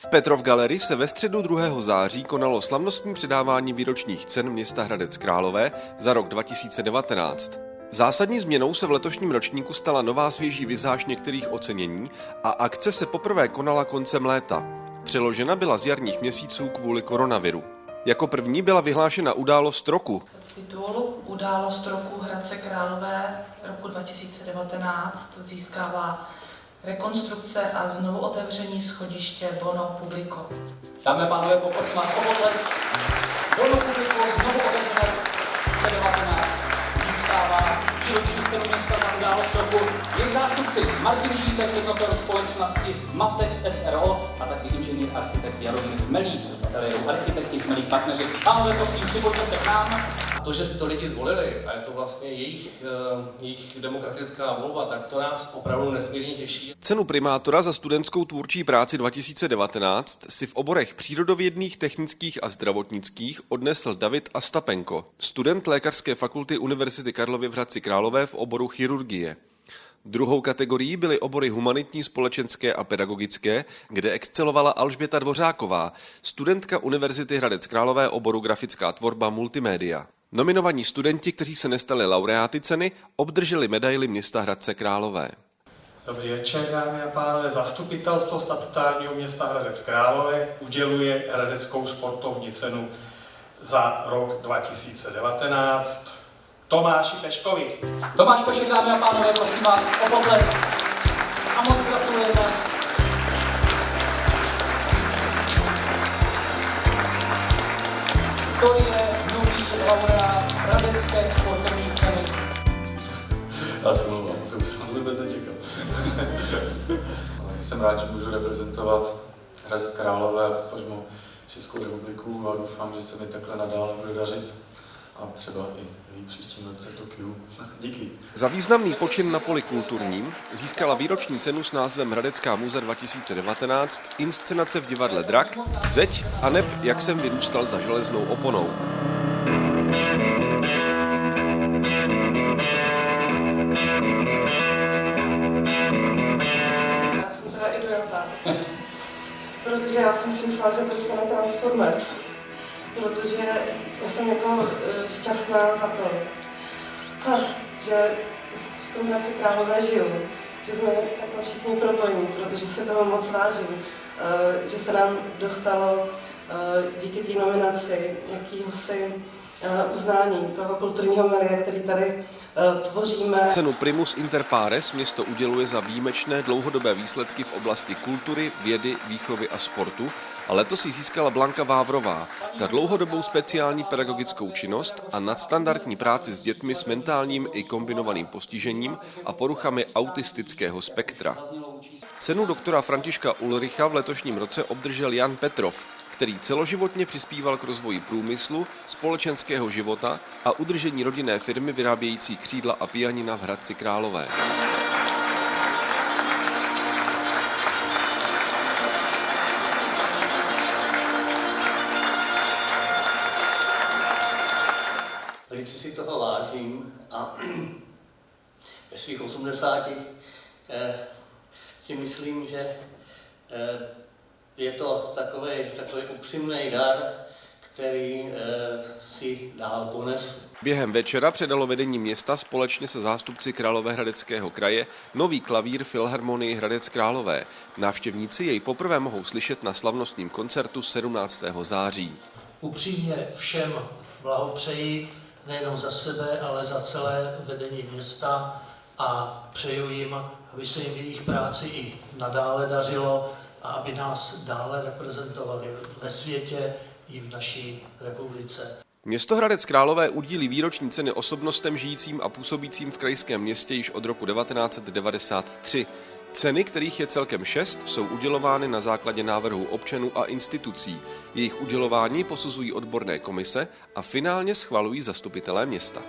V Petrov Galerii se ve středu 2. září konalo slavnostní předávání výročních cen města Hradec Králové za rok 2019. Zásadní změnou se v letošním ročníku stala nová svěží vizáž některých ocenění a akce se poprvé konala koncem léta. Přeložena byla z jarních měsíců kvůli koronaviru. Jako první byla vyhlášena událost roku. Titul Událost roku Hradce Králové roku 2019 získává rekonstrukce a znovu otevření schodiště Bono Publico. Dámy a pánové, poprosím vás o potlesk. Bono Publico znovu otevřené 2019 získává výroční cenu města za událost roku. Jejich zástupci Martin Žítek, jednotel společnosti Matex SRO a taky inženýr architekt Jaromír Melík z ateliéru architekti Melík partneři. Pánové, prosím, připojďte se k nám. To, že si to lidi zvolili a je to vlastně jejich, eh, jejich demokratická volba, tak to nás opravdu nesmírně těší. Cenu primátora za studentskou tvůrčí práci 2019 si v oborech přírodovědných, technických a zdravotnických odnesl David Astapenko, student Lékařské fakulty Univerzity Karlovy v Hradci Králové v oboru chirurgie. Druhou kategorií byly obory humanitní, společenské a pedagogické, kde excelovala Alžběta Dvořáková, studentka Univerzity Hradec Králové oboru grafická tvorba multimédia. Nominovaní studenti, kteří se nestali laureáty ceny, obdrželi medaily města Hradce Králové. Dobrý večer, dámy a pánové. Zastupitelstvo statutárního města Hradec Králové uděluje Hradeckou sportovní cenu za rok 2019 Tomáši Peškovi. Tomáš Pešek, dámy a pánové, prosím vás o potlesk. A moc gratulujeme. To Se mluvám, to už jsem vůbec nečekal. jsem rád, že můžu reprezentovat Hradec Králové a potažmo Českou republiku a doufám, že se mi takhle nadále bude dařit a třeba i v příštím roce v Tokiu. Díky. Za významný počin na poli kulturním získala výroční cenu s názvem Hradecká muze 2019 inscenace v divadle Drak, Zeď a neb Jak jsem vyrůstal za železnou oponou. Protože já jsem si myslela, že dostane Transformers, protože já jsem jako eh, šťastná za to, že v tom Hradci Králové žiju, že jsme takhle všichni propojení, protože se toho moc vážím, eh, že se nám dostalo díky té nominaci jakýhosi uznání toho kulturního milia, který tady tvoříme. Cenu Primus Inter Pares město uděluje za výjimečné dlouhodobé výsledky v oblasti kultury, vědy, výchovy a sportu a letos ji získala Blanka Vávrová za dlouhodobou speciální pedagogickou činnost a nadstandardní práci s dětmi s mentálním i kombinovaným postižením a poruchami autistického spektra. Cenu doktora Františka Ulricha v letošním roce obdržel Jan Petrov, který celoživotně přispíval k rozvoji průmyslu, společenského života a udržení rodinné firmy vyrábějící křídla a pianina v Hradci Králové. Velice si toho vážím a ve svých 80 eh, si myslím, že eh, je to takový, takový upřímný dar, který eh, si dál ponesu. Během večera předalo vedení města společně se zástupci Královéhradeckého kraje nový klavír Filharmonii Hradec Králové. Návštěvníci jej poprvé mohou slyšet na slavnostním koncertu 17. září. Upřímně všem blahopřeji nejenom za sebe, ale za celé vedení města a přeju jim, aby se jim v jejich práci i nadále dařilo a aby nás dále reprezentovali ve světě i v naší republice. Město Hradec Králové udílí výroční ceny osobnostem žijícím a působícím v krajském městě již od roku 1993. Ceny, kterých je celkem šest, jsou udělovány na základě návrhů občanů a institucí. Jejich udělování posuzují odborné komise a finálně schvalují zastupitelé města.